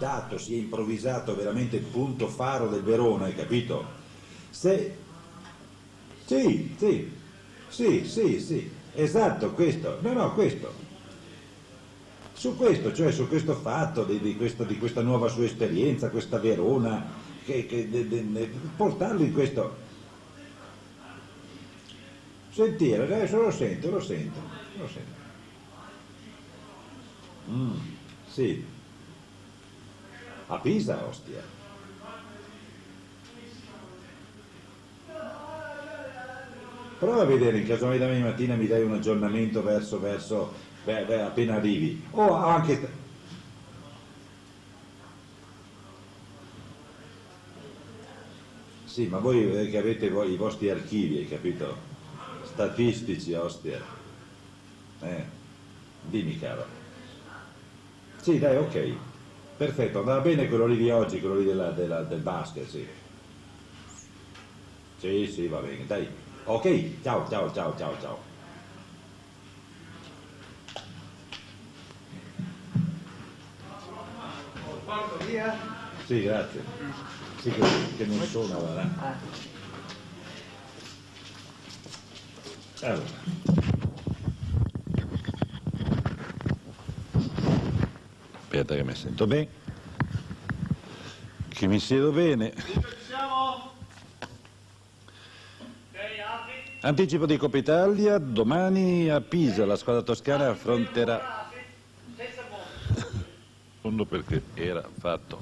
dato, si è improvvisato veramente il punto faro del Verona, hai capito? Se... Sì, sì, sì, sì, sì, esatto, questo, no, no, questo. Su questo, cioè su questo fatto di, di, questa, di questa, nuova sua esperienza, questa Verona, che, che, de, de, de, portarlo in questo... Sentire, adesso lo sento, lo sento, lo sento. Mm, sì. A Pisa, ostia. Prova a vedere, in caso mai domani mattina mi dai un aggiornamento verso, verso, beh, beh, appena arrivi. O anche... Sì, ma voi che avete voi, i vostri archivi, hai capito? Statistici, ostia. Eh, dimmi caro. Sì, dai, ok. Perfetto, andava bene quello lì di oggi, quello lì della, della, del basket, sì. Sì, sì, va bene, dai. Ok, ciao, ciao, ciao, ciao, ciao. Via? Sì, grazie. Sì, che, che non suona, va. Allora. Aspetta che mi sento bene, che mi siedo bene. Anticipo di Coppa Italia, domani a Pisa la squadra toscana affronterà... Fondo perché era fatto.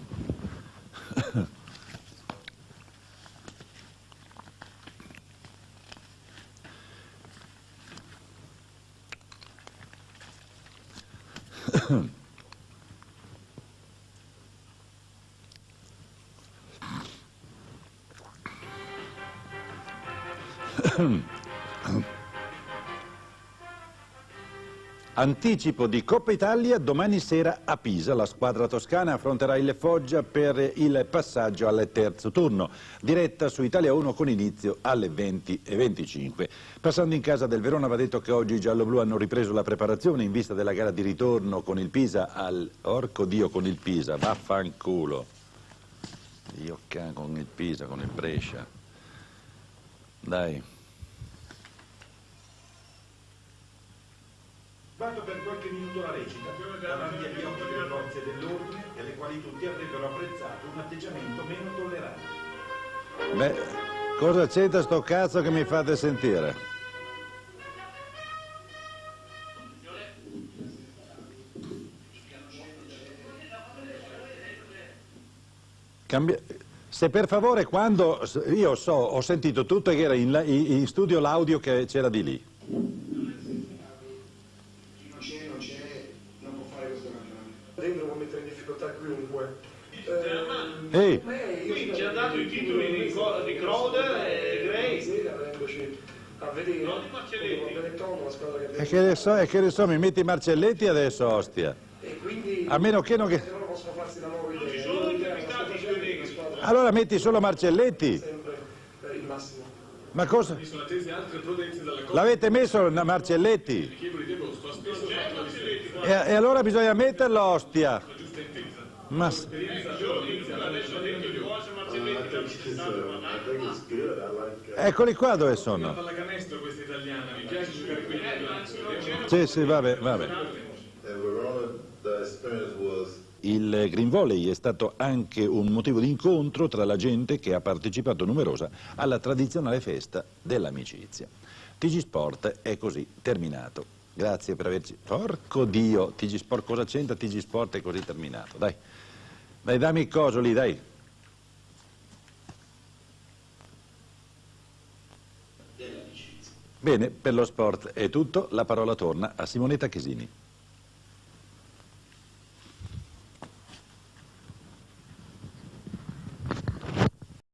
Anticipo di Coppa Italia, domani sera a Pisa la squadra toscana affronterà il Foggia per il passaggio al terzo turno, diretta su Italia 1 con inizio alle 20.25. Passando in casa del Verona va detto che oggi i gialloblu hanno ripreso la preparazione in vista della gara di ritorno con il Pisa al... Orco Dio con il Pisa, vaffanculo. Io con il Pisa, con il Brescia. Dai. Vado per qualche minuto la recita, davanti agli occhi delle forze dell'ordine, delle quali tutti avrebbero apprezzato un atteggiamento meno tollerante. Beh, cosa c'entra sto cazzo che mi fate sentire? Cambia... Se per favore quando io so, ho sentito tutto che era in, in studio l'audio che c'era di lì. Ehi, Qui ci ha dato i titoli di, di Crowder e Gray. A vedere. Non di Marcelletti. Con Benetton, la squadra che e che ne so, e che ne so, mi metti i Marcelletti adesso, ostia. E quindi A meno che non che... Allora metti solo Marcelletti. Ma cosa? L'avete messo la Marcelletti, E, e allora bisogna metterlo, ostia. Ma... Eccoli qua dove sono. pallacanestro questa italiana, mi piace giocare qui. Sì, sì, vabbè, vabbè. Il Green Volley è stato anche un motivo di incontro tra la gente che ha partecipato numerosa alla tradizionale festa dell'amicizia. TG Sport è così terminato. Grazie per averci... Porco Dio, TG Sport, cosa c'entra TG Sport è così terminato? Dai, dai, dammi il coso lì, dai. Bene, per lo sport è tutto, la parola torna a Simonetta Chesini.